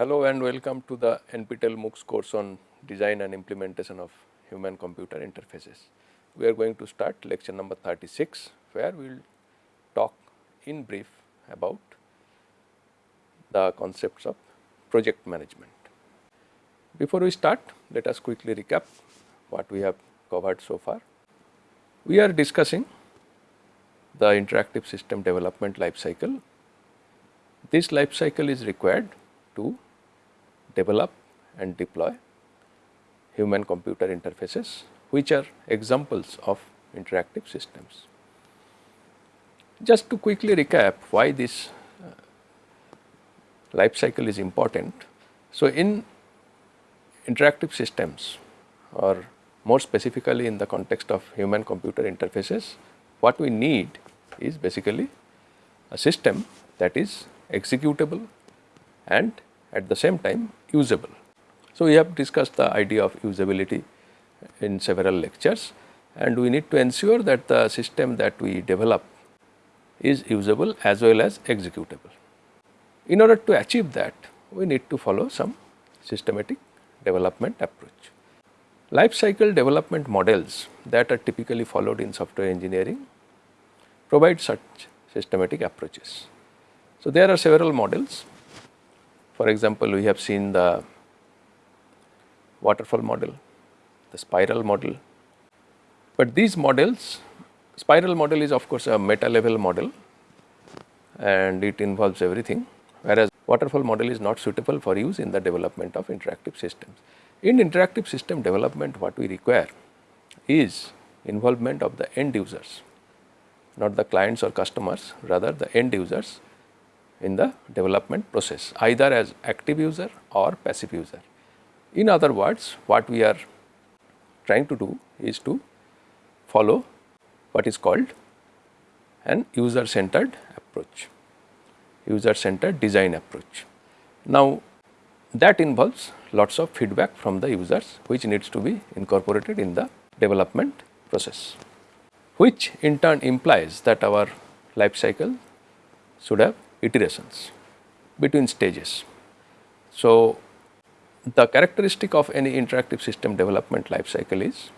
Hello and welcome to the NPTEL MOOCs course on design and implementation of human computer interfaces. We are going to start lecture number 36 where we will talk in brief about the concepts of project management. Before we start let us quickly recap what we have covered so far. We are discussing the interactive system development life cycle. This life cycle is required to develop and deploy human computer interfaces which are examples of interactive systems. Just to quickly recap why this uh, life cycle is important. So, in interactive systems or more specifically in the context of human computer interfaces, what we need is basically a system that is executable and at the same time usable. So, we have discussed the idea of usability in several lectures and we need to ensure that the system that we develop is usable as well as executable. In order to achieve that, we need to follow some systematic development approach. Life cycle development models that are typically followed in software engineering provide such systematic approaches. So, there are several models for example, we have seen the waterfall model, the spiral model, but these models, spiral model is of course a meta level model and it involves everything, whereas waterfall model is not suitable for use in the development of interactive systems. In interactive system development what we require is involvement of the end users, not the clients or customers, rather the end users in the development process either as active user or passive user. In other words what we are trying to do is to follow what is called an user centered approach, user centered design approach. Now that involves lots of feedback from the users which needs to be incorporated in the development process, which in turn implies that our life cycle should have iterations between stages. So, the characteristic of any interactive system development life cycle is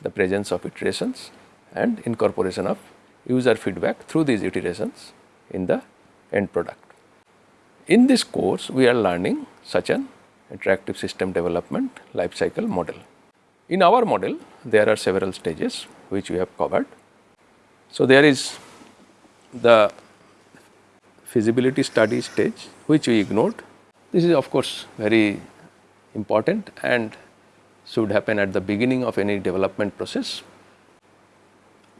the presence of iterations and incorporation of user feedback through these iterations in the end product. In this course, we are learning such an interactive system development life cycle model. In our model, there are several stages which we have covered. So, there is the feasibility study stage which we ignored. This is of course very important and should happen at the beginning of any development process.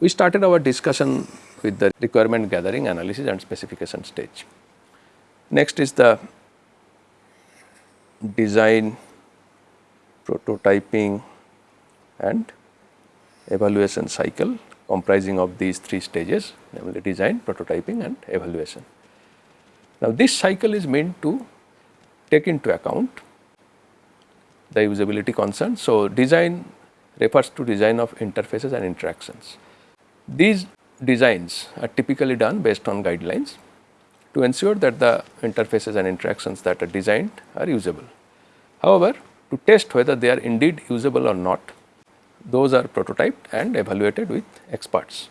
We started our discussion with the requirement gathering analysis and specification stage. Next is the design, prototyping and evaluation cycle comprising of these three stages namely design, prototyping and evaluation. Now, this cycle is meant to take into account the usability concerns. So, design refers to design of interfaces and interactions. These designs are typically done based on guidelines to ensure that the interfaces and interactions that are designed are usable. However, to test whether they are indeed usable or not, those are prototyped and evaluated with experts.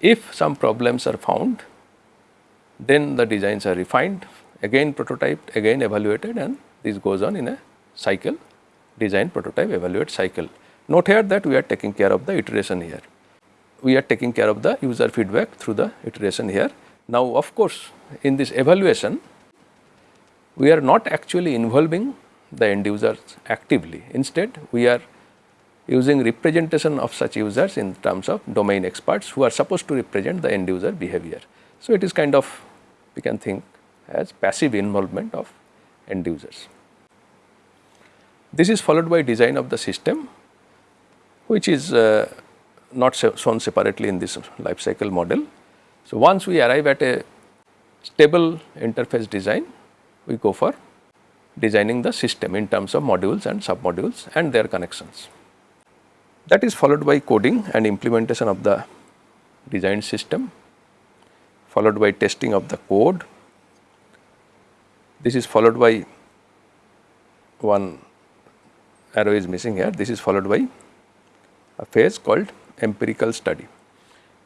If some problems are found, then the designs are refined, again prototyped, again evaluated and this goes on in a cycle, design, prototype, evaluate cycle. Note here that we are taking care of the iteration here. We are taking care of the user feedback through the iteration here. Now, of course, in this evaluation, we are not actually involving the end users actively. Instead, we are using representation of such users in terms of domain experts who are supposed to represent the end user behavior. So, it is kind of we can think as passive involvement of end users. This is followed by design of the system which is uh, not shown separately in this life cycle model. So, once we arrive at a stable interface design, we go for designing the system in terms of modules and submodules and their connections. That is followed by coding and implementation of the design system followed by testing of the code. This is followed by one arrow is missing here this is followed by a phase called empirical study.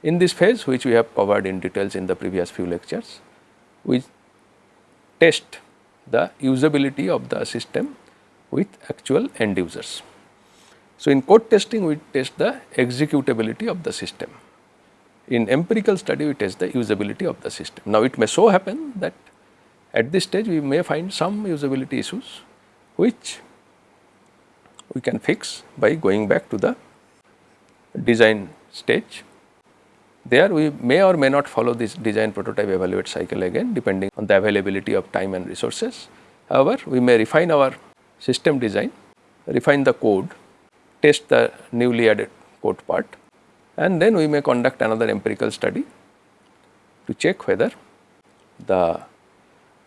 In this phase which we have covered in details in the previous few lectures, we test the usability of the system with actual end users. So, in code testing we test the executability of the system. In empirical study we test the usability of the system. Now, it may so happen that at this stage we may find some usability issues which we can fix by going back to the design stage there we may or may not follow this design prototype evaluate cycle again depending on the availability of time and resources. However, we may refine our system design, refine the code, test the newly added code part and then we may conduct another empirical study to check whether the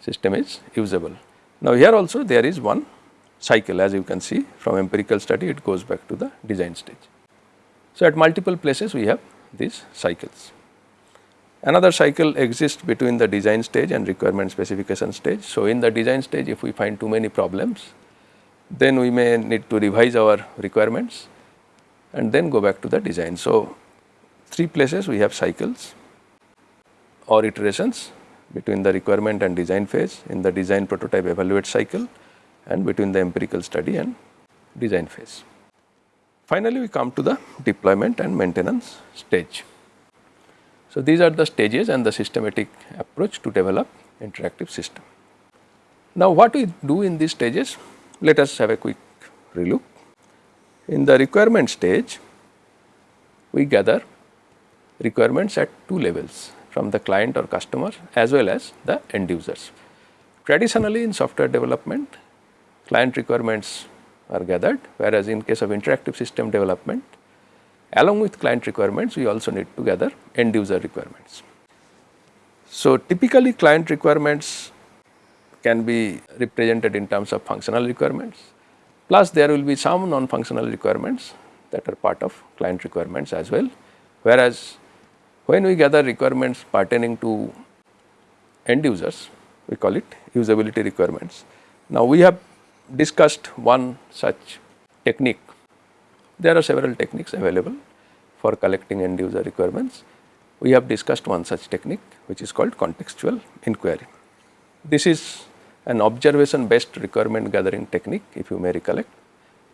system is usable. Now, here also there is one cycle as you can see from empirical study it goes back to the design stage. So, at multiple places we have these cycles. Another cycle exists between the design stage and requirement specification stage. So, in the design stage if we find too many problems, then we may need to revise our requirements and then go back to the design. So, three places we have cycles or iterations between the requirement and design phase in the design prototype evaluate cycle and between the empirical study and design phase. Finally, we come to the deployment and maintenance stage. So, these are the stages and the systematic approach to develop interactive system. Now, what we do in these stages? Let us have a quick relook. In the requirement stage, we gather requirements at two levels from the client or customer as well as the end users. Traditionally in software development, client requirements are gathered whereas in case of interactive system development along with client requirements we also need to gather end user requirements. So, typically client requirements can be represented in terms of functional requirements plus there will be some non functional requirements that are part of client requirements as well whereas when we gather requirements pertaining to end users we call it usability requirements. Now, we have discussed one such technique. There are several techniques available for collecting end user requirements. We have discussed one such technique which is called contextual inquiry. This is an observation based requirement gathering technique if you may recollect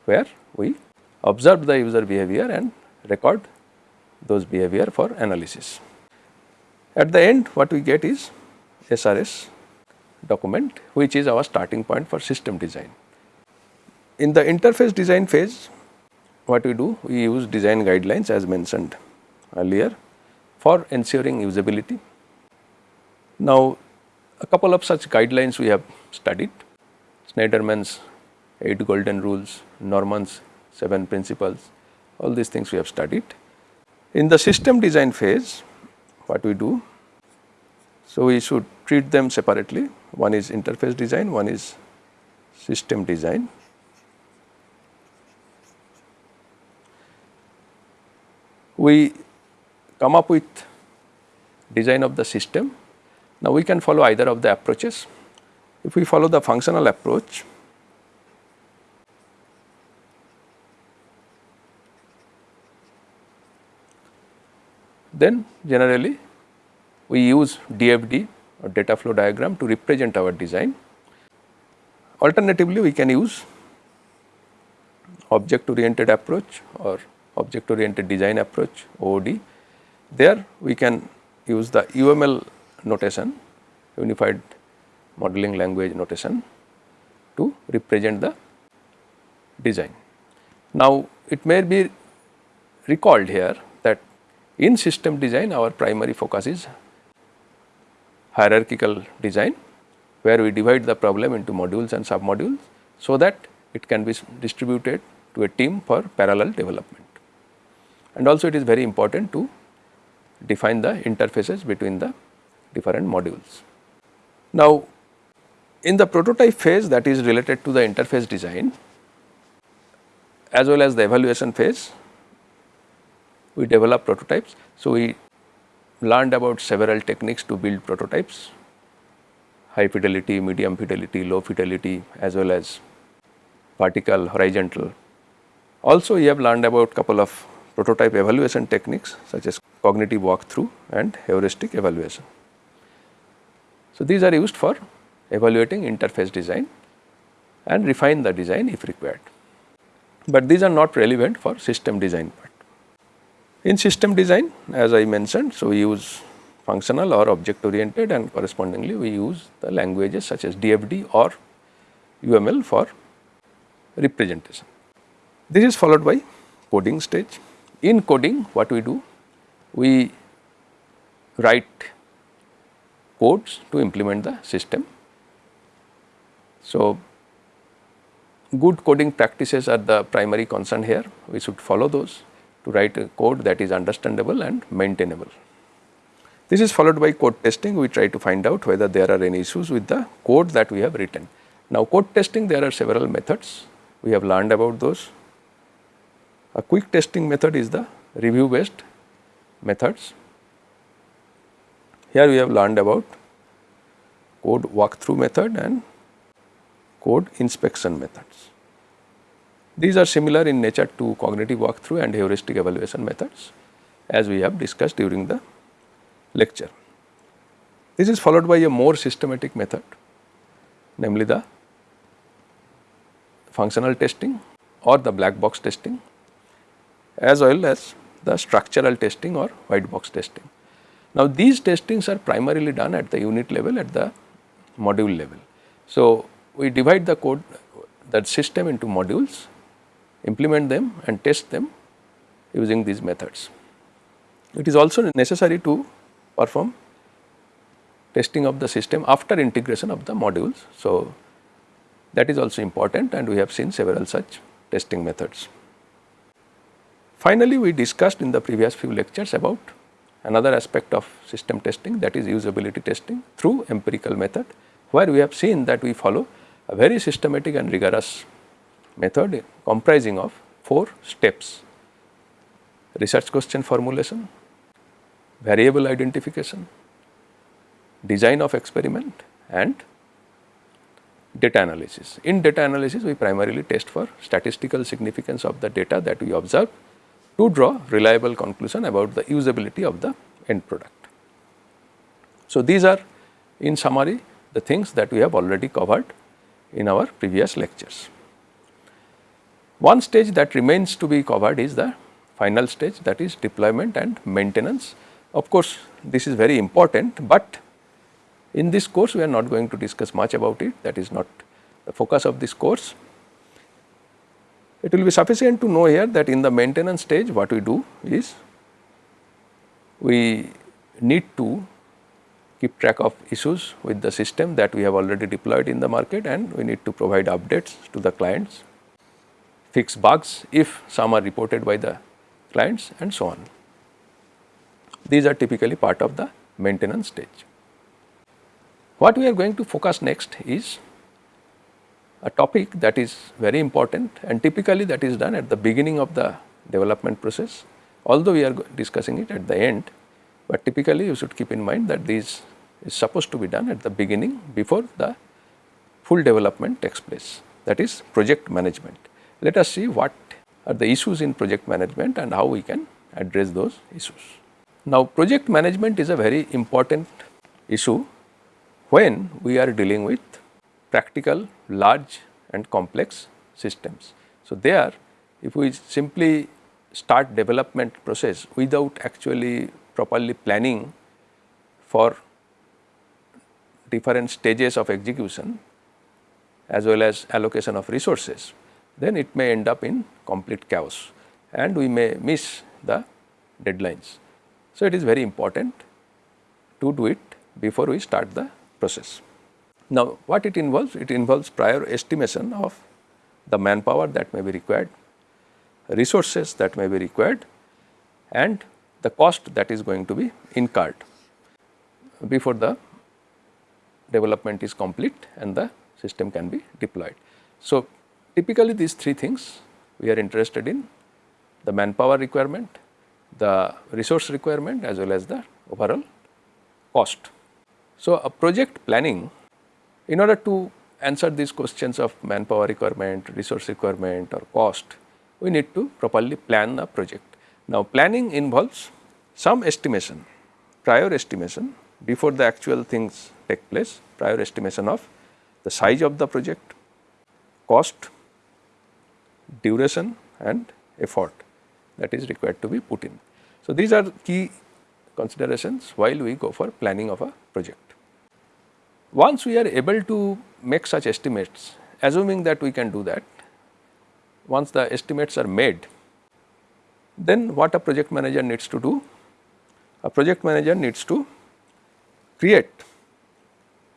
where we observe the user behavior and record those behavior for analysis. At the end what we get is SRS document which is our starting point for system design. In the interface design phase, what we do? We use design guidelines as mentioned earlier for ensuring usability. Now, a couple of such guidelines we have studied, Shneiderman's 8 golden rules, Norman's 7 principles, all these things we have studied. In the system design phase, what we do? So, we should treat them separately, one is interface design, one is system design. we come up with design of the system. Now, we can follow either of the approaches. If we follow the functional approach, then generally we use DFD or data flow diagram to represent our design. Alternatively, we can use object oriented approach or object oriented design approach OOD. There we can use the UML notation unified modeling language notation to represent the design. Now, it may be recalled here in system design our primary focus is hierarchical design where we divide the problem into modules and submodules so that it can be distributed to a team for parallel development and also it is very important to define the interfaces between the different modules. Now, in the prototype phase that is related to the interface design as well as the evaluation phase, we develop prototypes. So, we learned about several techniques to build prototypes, high fidelity, medium fidelity, low fidelity as well as vertical, horizontal. Also we have learned about a couple of prototype evaluation techniques such as cognitive walkthrough and heuristic evaluation. So, these are used for evaluating interface design and refine the design if required, but these are not relevant for system design. In system design as I mentioned, so we use functional or object oriented and correspondingly we use the languages such as DFD or UML for representation. This is followed by coding stage. In coding what we do? We write codes to implement the system. So, good coding practices are the primary concern here. We should follow those to write a code that is understandable and maintainable. This is followed by code testing. We try to find out whether there are any issues with the code that we have written. Now, code testing there are several methods. We have learned about those. A quick testing method is the review based methods. Here we have learned about code walkthrough method and code inspection methods. These are similar in nature to cognitive walkthrough and heuristic evaluation methods as we have discussed during the lecture. This is followed by a more systematic method namely the functional testing or the black box testing as well as the structural testing or white box testing. Now, these testings are primarily done at the unit level at the module level. So, we divide the code that system into modules, implement them and test them using these methods. It is also necessary to perform testing of the system after integration of the modules. So, that is also important and we have seen several such testing methods. Finally, we discussed in the previous few lectures about another aspect of system testing that is usability testing through empirical method where we have seen that we follow a very systematic and rigorous method comprising of four steps research question formulation, variable identification, design of experiment and data analysis. In data analysis we primarily test for statistical significance of the data that we observe to draw reliable conclusion about the usability of the end product. So, these are in summary the things that we have already covered in our previous lectures. One stage that remains to be covered is the final stage that is deployment and maintenance. Of course, this is very important, but in this course we are not going to discuss much about it that is not the focus of this course. It will be sufficient to know here that in the maintenance stage what we do is we need to keep track of issues with the system that we have already deployed in the market and we need to provide updates to the clients, fix bugs if some are reported by the clients and so on. These are typically part of the maintenance stage. What we are going to focus next is a topic that is very important and typically that is done at the beginning of the development process although we are discussing it at the end but typically you should keep in mind that this is supposed to be done at the beginning before the full development takes place that is project management. Let us see what are the issues in project management and how we can address those issues. Now project management is a very important issue when we are dealing with practical large and complex systems. So there if we simply start development process without actually properly planning for different stages of execution as well as allocation of resources, then it may end up in complete chaos and we may miss the deadlines. So, it is very important to do it before we start the process. Now, what it involves? It involves prior estimation of the manpower that may be required, resources that may be required and the cost that is going to be incurred before the development is complete and the system can be deployed. So, typically these three things we are interested in the manpower requirement, the resource requirement as well as the overall cost. So, a project planning in order to answer these questions of manpower requirement, resource requirement or cost, we need to properly plan a project. Now, planning involves some estimation, prior estimation before the actual things take place, prior estimation of the size of the project, cost, duration and effort that is required to be put in. So, these are key considerations while we go for planning of a project. Once we are able to make such estimates, assuming that we can do that, once the estimates are made, then what a project manager needs to do? A project manager needs to create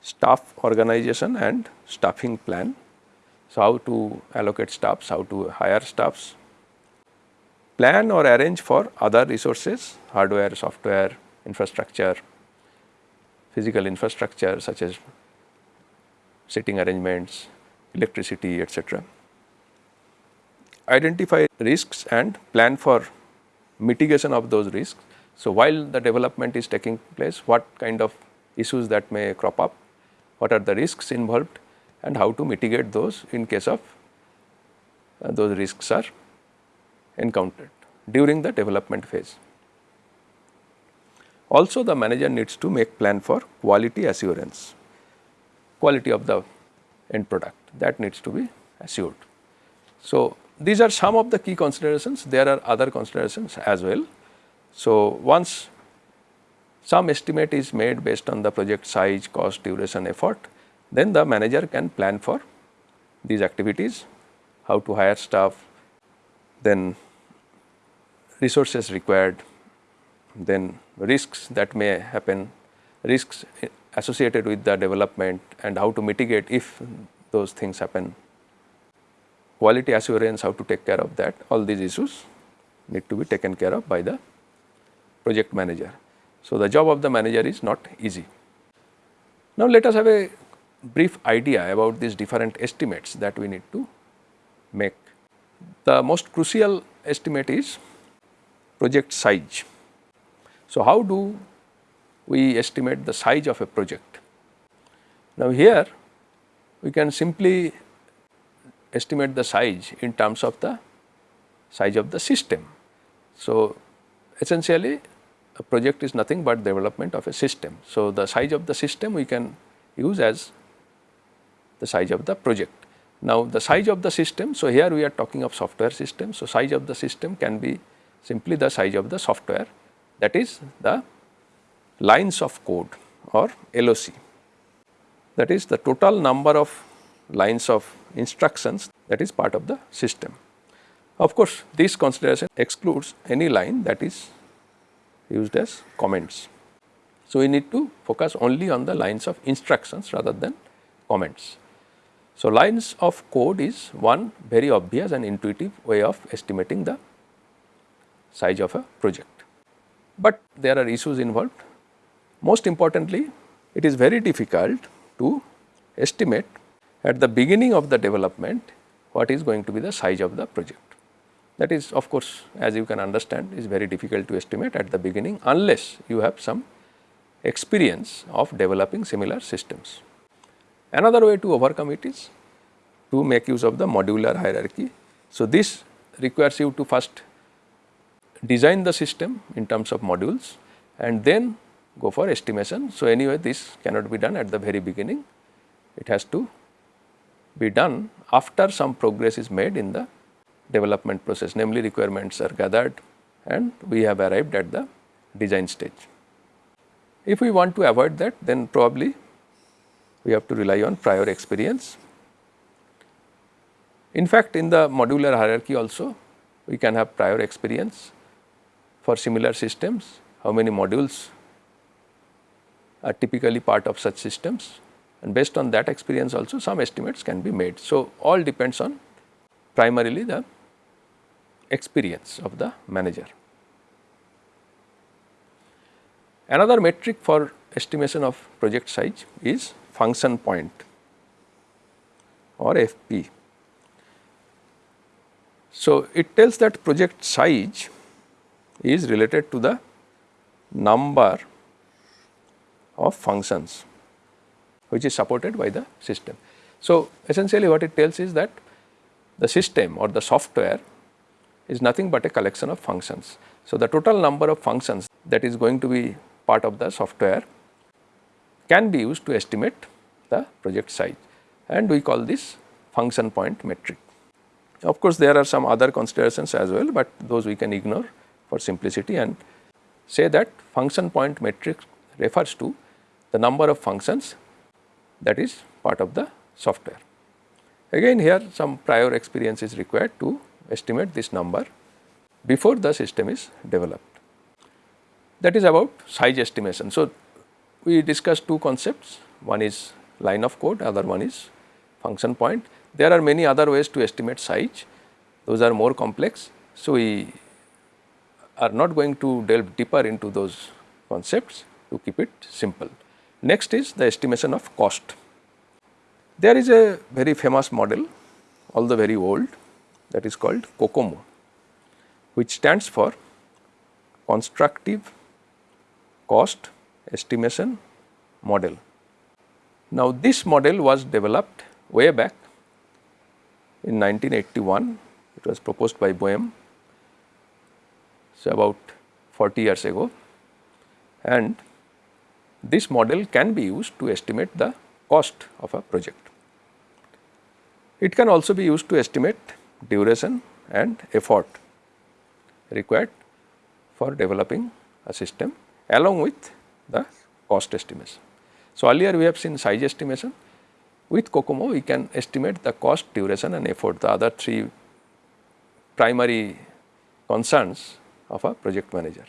staff organization and staffing plan. So, how to allocate staffs, how to hire staffs, plan or arrange for other resources, hardware, software, infrastructure, physical infrastructure such as sitting arrangements, electricity, etc. Identify risks and plan for mitigation of those risks. So, while the development is taking place, what kind of issues that may crop up, what are the risks involved and how to mitigate those in case of uh, those risks are encountered during the development phase. Also the manager needs to make plan for quality assurance, quality of the end product that needs to be assured. So, these are some of the key considerations, there are other considerations as well. So, once some estimate is made based on the project size, cost, duration, effort, then the manager can plan for these activities, how to hire staff, then resources required, then risks that may happen, risks associated with the development and how to mitigate if those things happen, quality assurance, how to take care of that, all these issues need to be taken care of by the project manager. So, the job of the manager is not easy. Now, let us have a brief idea about these different estimates that we need to make. The most crucial estimate is project size. So, how do we estimate the size of a project? Now, here we can simply estimate the size in terms of the size of the system. So, essentially a project is nothing but development of a system. So, the size of the system we can use as the size of the project. Now, the size of the system, so here we are talking of software system. So, size of the system can be simply the size of the software that is the lines of code or LOC that is the total number of lines of instructions that is part of the system. Of course, this consideration excludes any line that is used as comments. So, we need to focus only on the lines of instructions rather than comments. So, lines of code is one very obvious and intuitive way of estimating the size of a project. But there are issues involved. Most importantly, it is very difficult to estimate at the beginning of the development what is going to be the size of the project. That is of course, as you can understand is very difficult to estimate at the beginning unless you have some experience of developing similar systems. Another way to overcome it is to make use of the modular hierarchy. So, this requires you to first design the system in terms of modules and then go for estimation. So, anyway this cannot be done at the very beginning, it has to be done after some progress is made in the development process namely requirements are gathered and we have arrived at the design stage. If we want to avoid that then probably we have to rely on prior experience. In fact, in the modular hierarchy also we can have prior experience for similar systems, how many modules are typically part of such systems and based on that experience also some estimates can be made. So, all depends on primarily the experience of the manager. Another metric for estimation of project size is function point or FP. So, it tells that project size is related to the number of functions which is supported by the system. So, essentially what it tells is that the system or the software is nothing but a collection of functions. So, the total number of functions that is going to be part of the software can be used to estimate the project size and we call this function point metric. Of course, there are some other considerations as well, but those we can ignore for simplicity and say that function point metric refers to the number of functions that is part of the software. Again here some prior experience is required to estimate this number before the system is developed. That is about size estimation. So, we discussed two concepts one is line of code other one is function point. There are many other ways to estimate size those are more complex. So, we are not going to delve deeper into those concepts to keep it simple. Next is the estimation of cost. There is a very famous model although very old that is called COCOMO which stands for constructive cost estimation model. Now, this model was developed way back in 1981, it was proposed by Boehm, so about 40 years ago and this model can be used to estimate the cost of a project. It can also be used to estimate duration and effort required for developing a system along with the cost estimation. So, earlier we have seen size estimation with COCOMO we can estimate the cost, duration and effort the other three primary concerns of a project manager.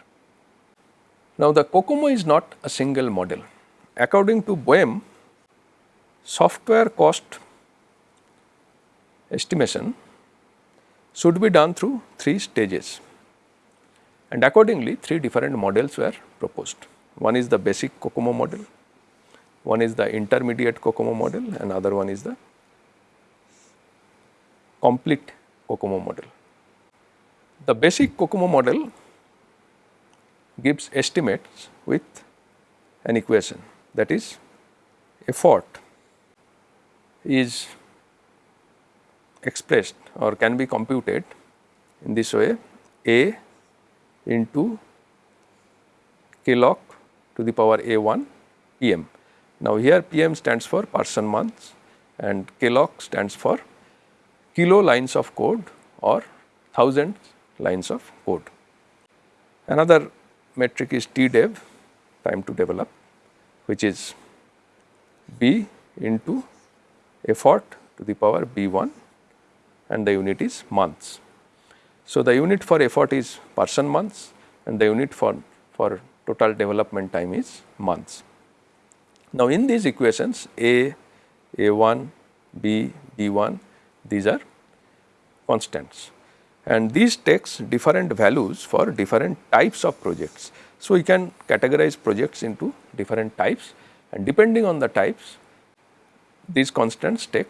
Now, the COCOMO is not a single model. According to Boehm, software cost estimation should be done through three stages and accordingly three different models were proposed. One is the basic COCOMO model, one is the intermediate COCOMO model and other one is the complete COCOMO model. The basic COCOMO model gives estimates with an equation that is effort is expressed or can be computed in this way A into KLOC to the power A1 PM. Now, here PM stands for person months and KLOC stands for kilo lines of code or thousand lines of code. Another metric is TDEV time to develop which is B into effort to the power B1 and the unit is months. So, the unit for effort is person months and the unit for, for total development time is months. Now, in these equations A, A1, B, B1 these are constants and these takes different values for different types of projects. So, we can categorize projects into different types and depending on the types these constants take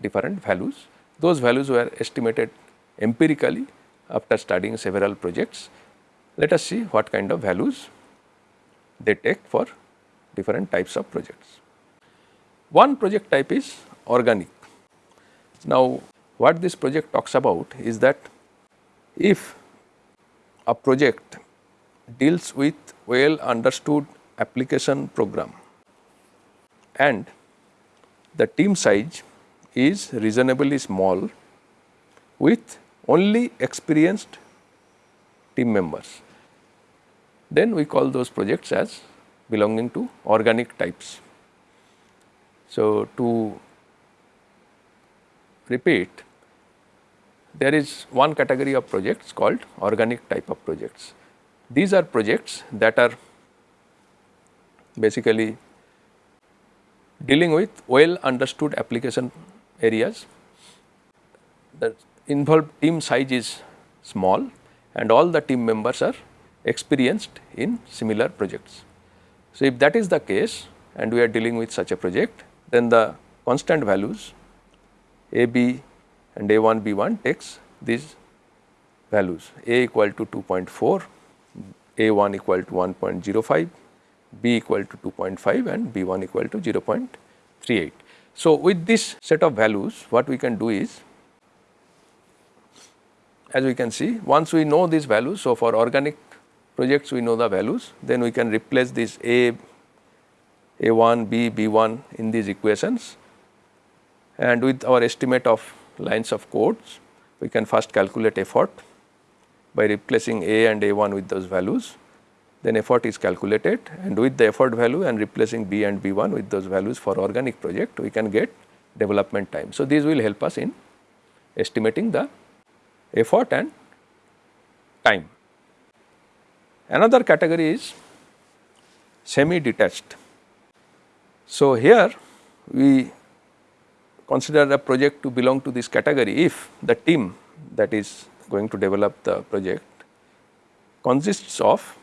different values. Those values were estimated empirically after studying several projects. Let us see what kind of values they take for different types of projects. One project type is organic. Now, what this project talks about is that if a project deals with well understood application program and the team size is reasonably small with only experienced team members, then we call those projects as belonging to organic types. So, to repeat there is one category of projects called organic type of projects. These are projects that are basically dealing with well understood application areas that involved team size is small and all the team members are experienced in similar projects. So, if that is the case and we are dealing with such a project then the constant values A, B and A1, B1 takes these values A equal to 2.4, A1 equal to 1.05, B equal to 2.5 and B1 equal to 0.38. So, with this set of values what we can do is as we can see once we know these values. So, for organic projects we know the values then we can replace this A, A1, B, B1 in these equations and with our estimate of lines of codes we can first calculate effort by replacing A and A1 with those values then effort is calculated and with the effort value and replacing B and B1 with those values for organic project we can get development time. So, these will help us in estimating the effort and time. Another category is semi detached. So, here we consider a project to belong to this category if the team that is going to develop the project consists of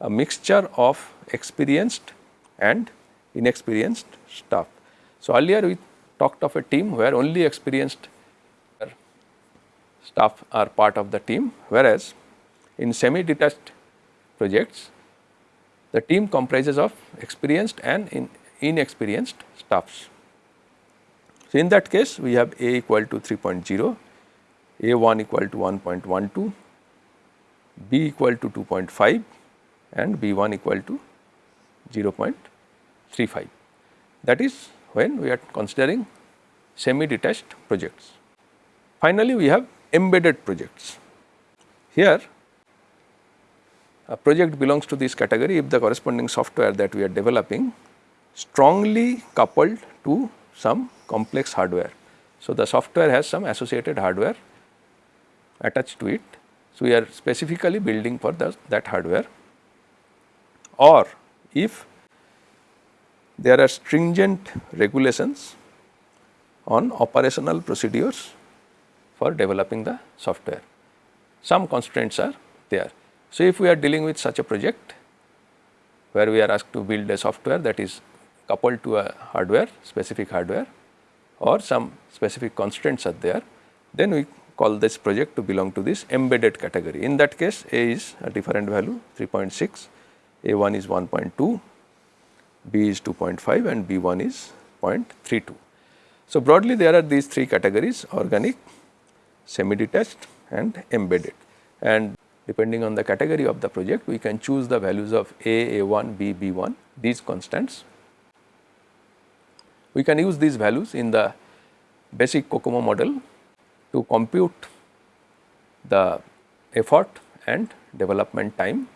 a mixture of experienced and inexperienced staff. So, earlier we talked of a team where only experienced staff are part of the team whereas in semi detached projects the team comprises of experienced and in inexperienced staffs. So, in that case we have A equal to 3.0, A1 equal to 1.12, B equal to 2.5 and B1 equal to 0.35. That is when we are considering semi detached projects. Finally, we have embedded projects. Here a project belongs to this category if the corresponding software that we are developing strongly coupled to some complex hardware. So, the software has some associated hardware attached to it. So, we are specifically building for the, that hardware or if there are stringent regulations on operational procedures for developing the software. Some constraints are there. So, if we are dealing with such a project where we are asked to build a software that is coupled to a hardware specific hardware or some specific constraints are there, then we call this project to belong to this embedded category. In that case A is a different value 3.6, A1 is 1.2, B is 2.5 and B1 is 0.32. So, broadly there are these three categories organic, semi detached and embedded and depending on the category of the project we can choose the values of A, A1, B, B1 these constants. We can use these values in the basic COCOMO model to compute the effort and development time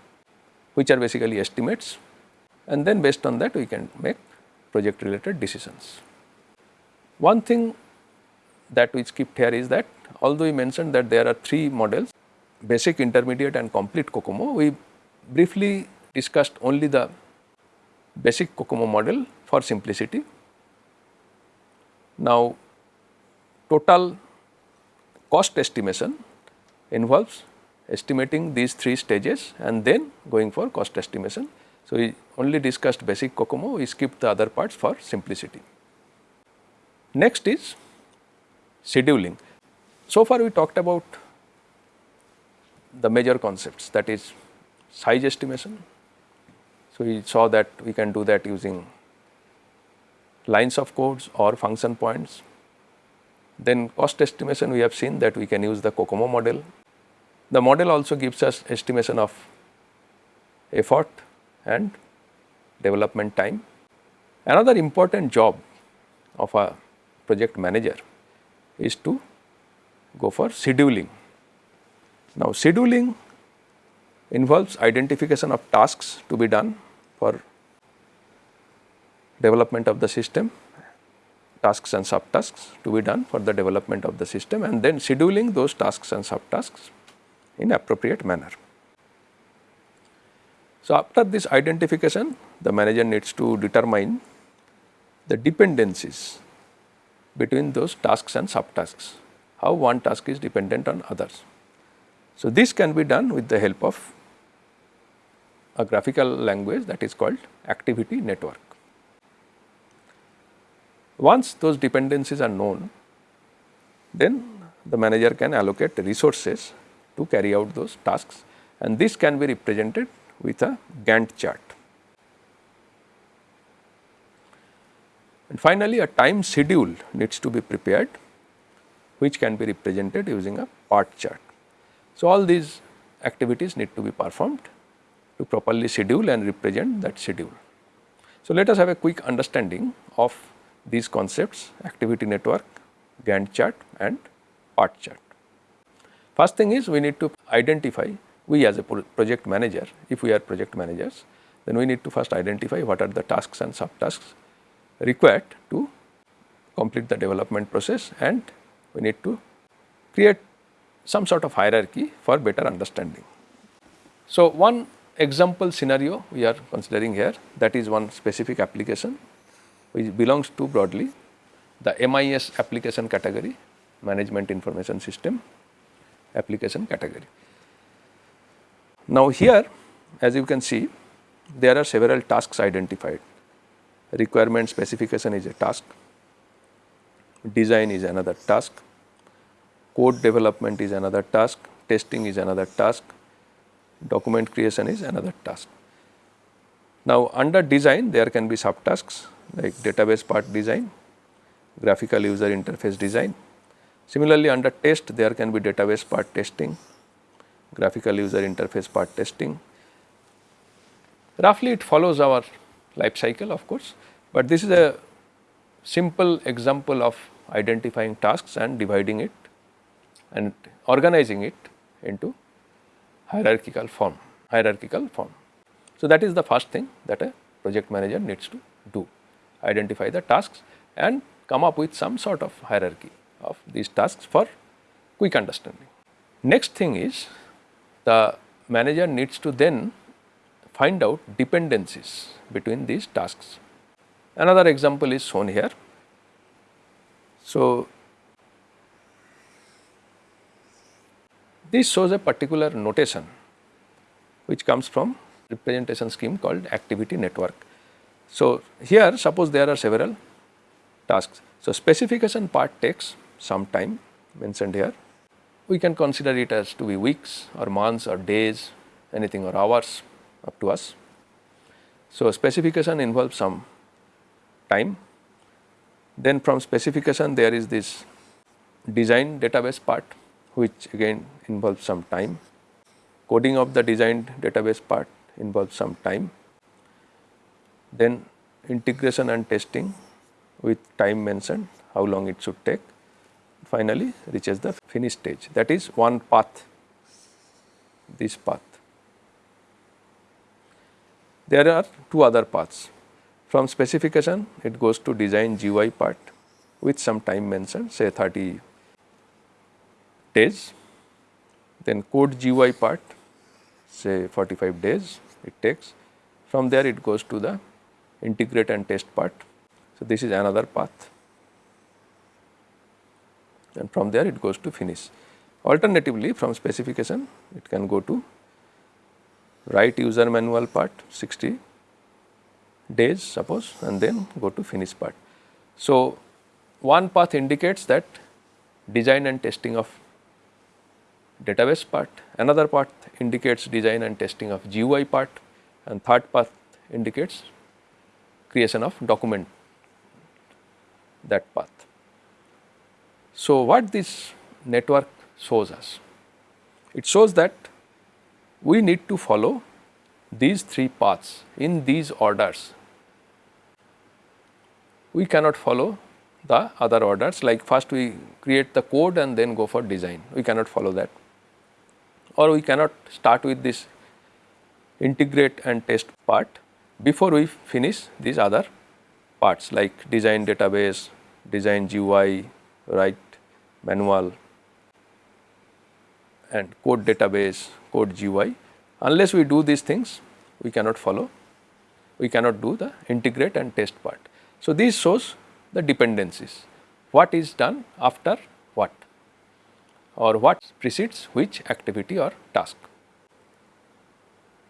which are basically estimates and then based on that we can make project related decisions. One thing that we skipped here is that although we mentioned that there are three models basic, intermediate and complete COCOMO, we briefly discussed only the basic COCOMO model for simplicity. Now, total cost estimation involves estimating these three stages and then going for cost estimation. So, we only discussed basic COCOMO, we skipped the other parts for simplicity. Next is scheduling. So far we talked about the major concepts that is size estimation. So, we saw that we can do that using lines of codes or function points. Then cost estimation we have seen that we can use the COCOMO model. The model also gives us estimation of effort and development time. Another important job of a project manager is to go for scheduling. Now, scheduling involves identification of tasks to be done for development of the system, tasks and subtasks to be done for the development of the system and then scheduling those tasks and subtasks in appropriate manner. So, after this identification the manager needs to determine the dependencies between those tasks and subtasks how one task is dependent on others. So, this can be done with the help of a graphical language that is called activity network. Once those dependencies are known, then the manager can allocate resources to carry out those tasks and this can be represented with a Gantt chart. And finally, a time schedule needs to be prepared which can be represented using a PERT chart. So, all these activities need to be performed to properly schedule and represent that schedule. So, let us have a quick understanding of these concepts activity network, Gantt chart and PERT chart. First thing is we need to identify we as a project manager if we are project managers then we need to first identify what are the tasks and subtasks required to complete the development process and we need to create some sort of hierarchy for better understanding. So, one example scenario we are considering here that is one specific application which belongs to broadly the MIS application category management information system application category. Now, here as you can see there are several tasks identified requirement specification is a task design is another task code development is another task testing is another task document creation is another task. Now, under design there can be subtasks like database part design, graphical user interface design. Similarly, under test there can be database part testing, graphical user interface part testing. Roughly it follows our life cycle of course, but this is a simple example of identifying tasks and dividing it and organizing it into hierarchical form, hierarchical form. So, that is the first thing that a project manager needs to do, identify the tasks and come up with some sort of hierarchy of these tasks for quick understanding. Next thing is the manager needs to then find out dependencies between these tasks. Another example is shown here. So, This shows a particular notation which comes from representation scheme called activity network. So, here suppose there are several tasks. So, specification part takes some time mentioned here. We can consider it as to be weeks or months or days anything or hours up to us. So, specification involves some time. Then from specification there is this design database part which again involves some time. Coding of the designed database part involves some time. Then integration and testing with time mentioned how long it should take. Finally, reaches the finish stage that is one path this path. There are two other paths from specification it goes to design GUI part with some time mentioned say 30 days then code GUI part say 45 days it takes. From there it goes to the integrate and test part. So, this is another path and from there it goes to finish. Alternatively from specification it can go to write user manual part 60 days suppose and then go to finish part. So, one path indicates that design and testing of database part, another part indicates design and testing of GUI part and third path indicates creation of document that path. So, what this network shows us? It shows that we need to follow these three paths in these orders. We cannot follow the other orders like first we create the code and then go for design, we cannot follow that or we cannot start with this integrate and test part before we finish these other parts like design database, design GUI, write manual and code database, code GUI. Unless we do these things, we cannot follow, we cannot do the integrate and test part. So, this shows the dependencies, what is done after or what precedes which activity or task.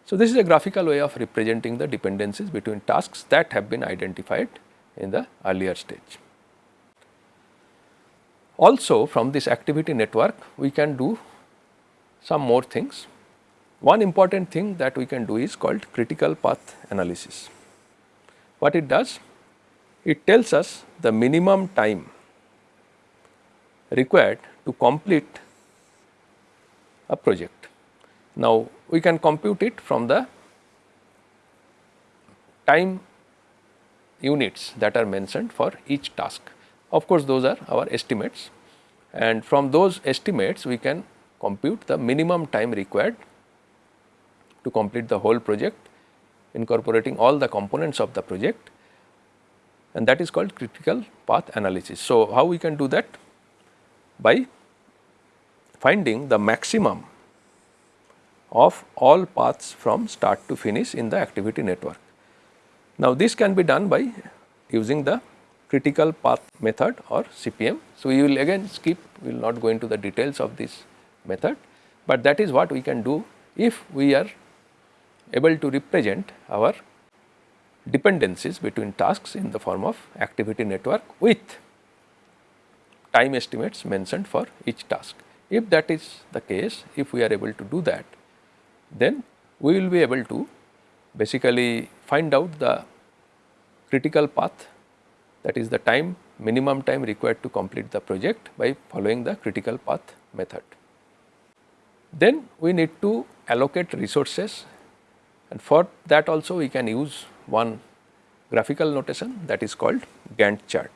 So, this is a graphical way of representing the dependencies between tasks that have been identified in the earlier stage. Also from this activity network we can do some more things. One important thing that we can do is called critical path analysis. What it does? it tells us the minimum time required to complete a project. Now, we can compute it from the time units that are mentioned for each task. Of course, those are our estimates and from those estimates we can compute the minimum time required to complete the whole project incorporating all the components of the project and that is called critical path analysis. So, how we can do that? By finding the maximum of all paths from start to finish in the activity network. Now, this can be done by using the critical path method or CPM. So, we will again skip, we will not go into the details of this method, but that is what we can do if we are able to represent our dependencies between tasks in the form of activity network with time estimates mentioned for each task. If that is the case, if we are able to do that, then we will be able to basically find out the critical path that is the time minimum time required to complete the project by following the critical path method. Then we need to allocate resources and for that also we can use one graphical notation that is called Gantt chart.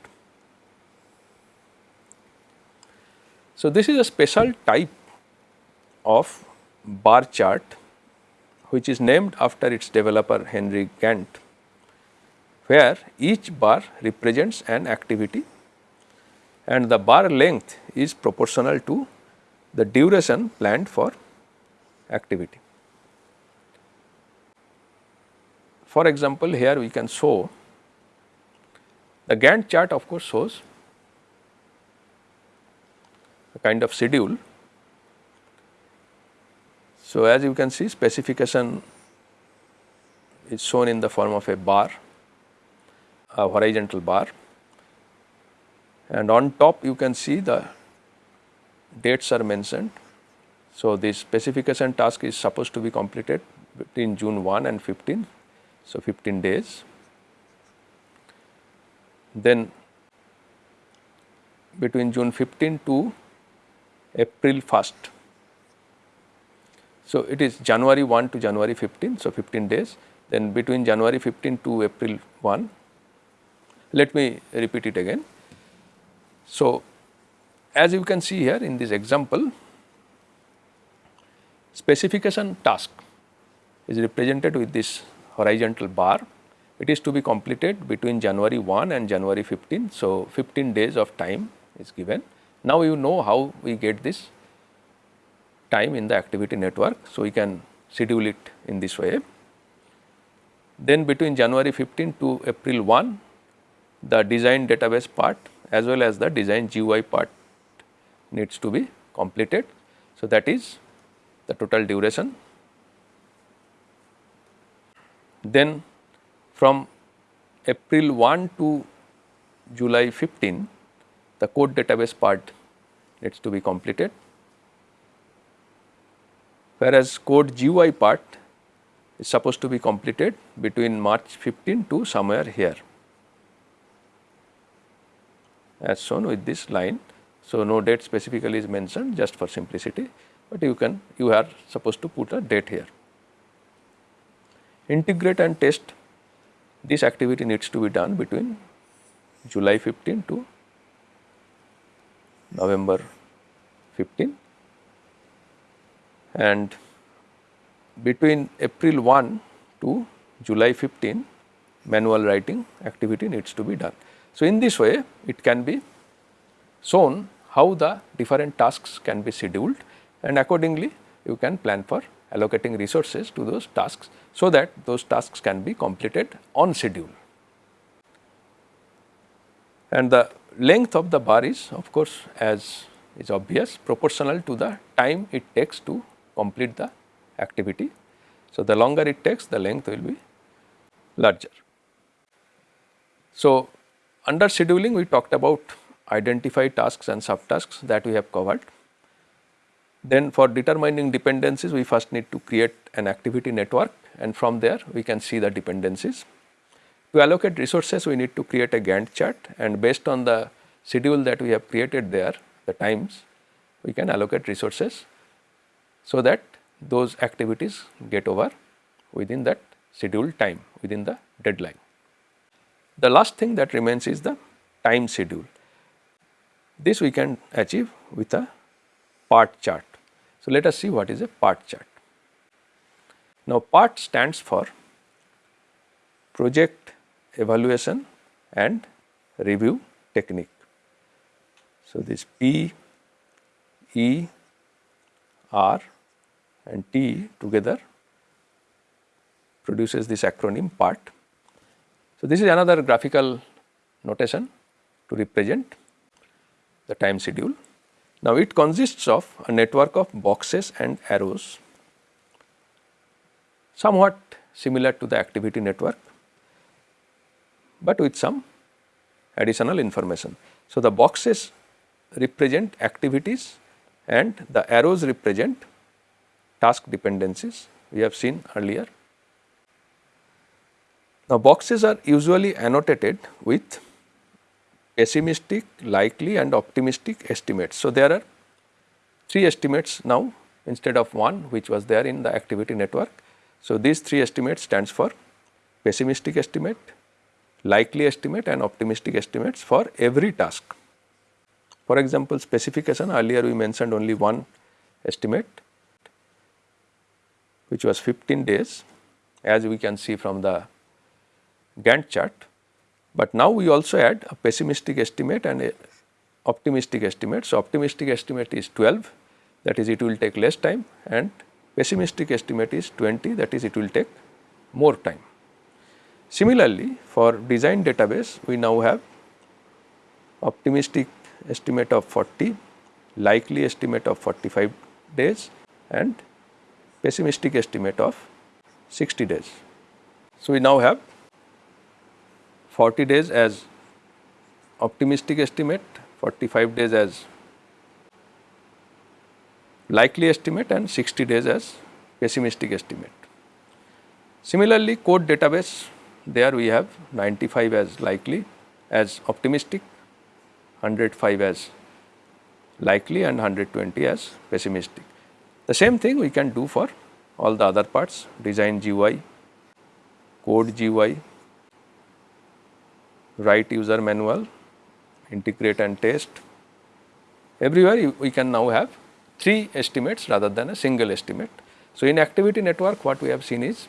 So, this is a special type of bar chart which is named after its developer Henry Gantt where each bar represents an activity and the bar length is proportional to the duration planned for activity. For example, here we can show the Gantt chart of course shows kind of schedule. So, as you can see specification is shown in the form of a bar, a horizontal bar and on top you can see the dates are mentioned. So, this specification task is supposed to be completed between June 1 and 15 so, 15 days. Then between June 15 to April 1st. So, it is January 1 to January 15. So, 15 days then between January 15 to April 1. Let me repeat it again. So, as you can see here in this example specification task is represented with this horizontal bar. It is to be completed between January 1 and January 15. So, 15 days of time is given. Now, you know how we get this time in the activity network. So, we can schedule it in this way. Then between January 15 to April 1, the design database part as well as the design GUI part needs to be completed. So, that is the total duration then from April 1 to July 15, the code database part needs to be completed, whereas code GUI part is supposed to be completed between March 15 to somewhere here. As shown with this line. So, no date specifically is mentioned just for simplicity, but you can you are supposed to put a date here. Integrate and test. This activity needs to be done between July 15 to November 15 and between April 1 to July 15 manual writing activity needs to be done. So, in this way it can be shown how the different tasks can be scheduled and accordingly you can plan for allocating resources to those tasks so that those tasks can be completed on schedule. And the length of the bar is of course, as is obvious proportional to the time it takes to complete the activity. So, the longer it takes the length will be larger. So, under scheduling we talked about identify tasks and subtasks that we have covered. Then for determining dependencies, we first need to create an activity network and from there we can see the dependencies. To allocate resources we need to create a Gantt chart and based on the schedule that we have created there the times we can allocate resources so that those activities get over within that scheduled time within the deadline. The last thing that remains is the time schedule. This we can achieve with a PERT chart. So, let us see what is a PERT chart. Now, PERT stands for project evaluation and review technique. So, this P, E, R and T together produces this acronym PERT. So, this is another graphical notation to represent the time schedule. Now, it consists of a network of boxes and arrows somewhat similar to the activity network, but with some additional information. So, the boxes represent activities and the arrows represent task dependencies we have seen earlier. Now, boxes are usually annotated with pessimistic, likely and optimistic estimates. So, there are 3 estimates now instead of 1 which was there in the activity network. So, these 3 estimates stands for pessimistic estimate, likely estimate and optimistic estimates for every task. For example, specification earlier we mentioned only one estimate which was 15 days as we can see from the Gantt chart but now we also add a pessimistic estimate and a optimistic estimate. So, optimistic estimate is 12 that is it will take less time and pessimistic estimate is 20 that is it will take more time. Similarly, for design database we now have optimistic estimate of 40, likely estimate of 45 days and pessimistic estimate of 60 days. So, we now have 40 days as optimistic estimate, 45 days as likely estimate and 60 days as pessimistic estimate. Similarly, code database there we have 95 as likely as optimistic, 105 as likely and 120 as pessimistic. The same thing we can do for all the other parts design GUI, code GUI, write user manual, integrate and test. Everywhere we can now have three estimates rather than a single estimate. So, in activity network what we have seen is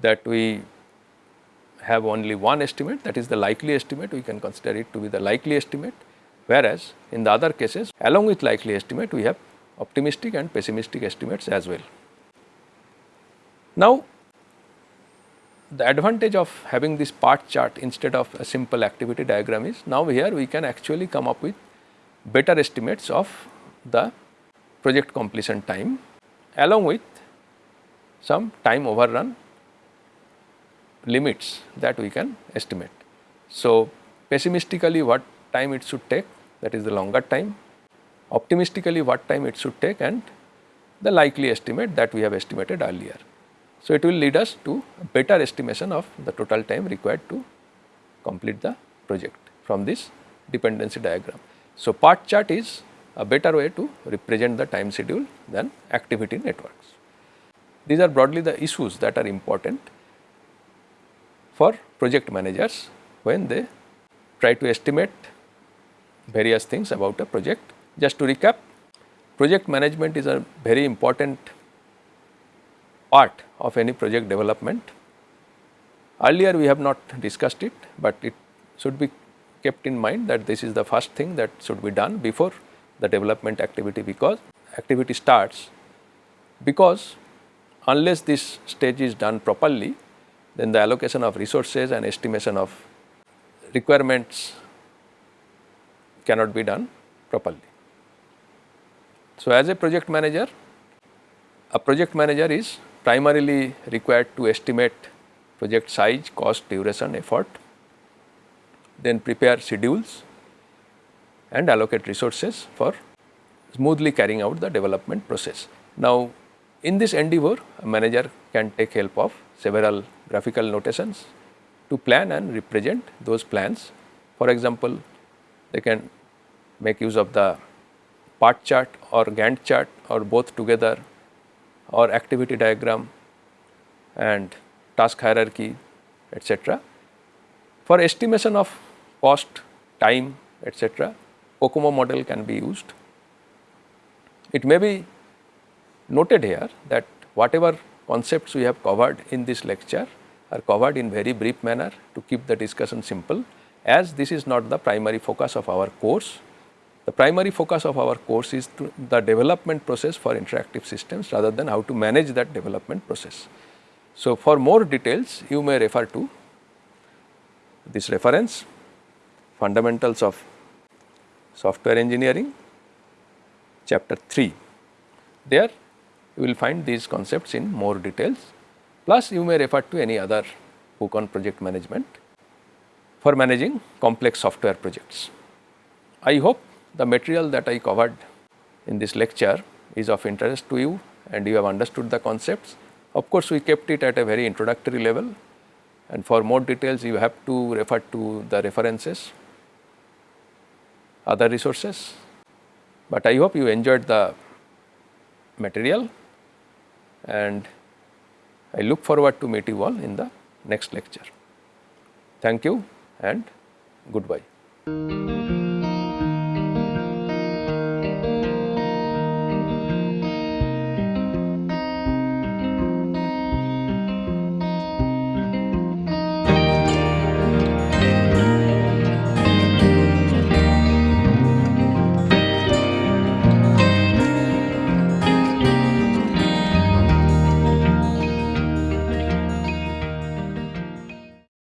that we have only one estimate that is the likely estimate we can consider it to be the likely estimate whereas in the other cases along with likely estimate we have optimistic and pessimistic estimates as well. Now, the advantage of having this PERT chart instead of a simple activity diagram is now here we can actually come up with better estimates of the project completion time along with some time overrun limits that we can estimate. So, pessimistically what time it should take that is the longer time, optimistically what time it should take and the likely estimate that we have estimated earlier. So, it will lead us to a better estimation of the total time required to complete the project from this dependency diagram. So, PERT chart is a better way to represent the time schedule than activity networks. These are broadly the issues that are important for project managers when they try to estimate various things about a project. Just to recap, project management is a very important part of any project development. Earlier we have not discussed it, but it should be kept in mind that this is the first thing that should be done before the development activity because activity starts because unless this stage is done properly then the allocation of resources and estimation of requirements cannot be done properly. So, as a project manager, a project manager is primarily required to estimate project size, cost, duration, effort, then prepare schedules and allocate resources for smoothly carrying out the development process. Now, in this endeavor a manager can take help of several graphical notations to plan and represent those plans. For example, they can make use of the PERT chart or Gantt chart or both together or activity diagram and task hierarchy etc. For estimation of cost, time etc., COCOMO model can be used. It may be noted here that whatever concepts we have covered in this lecture are covered in very brief manner to keep the discussion simple as this is not the primary focus of our course. The primary focus of our course is the development process for interactive systems rather than how to manage that development process. So, for more details you may refer to this reference fundamentals of software engineering chapter 3. There you will find these concepts in more details plus you may refer to any other book on project management for managing complex software projects. I hope the material that I covered in this lecture is of interest to you and you have understood the concepts. Of course, we kept it at a very introductory level and for more details you have to refer to the references, other resources. But I hope you enjoyed the material and I look forward to meet you all in the next lecture. Thank you and goodbye.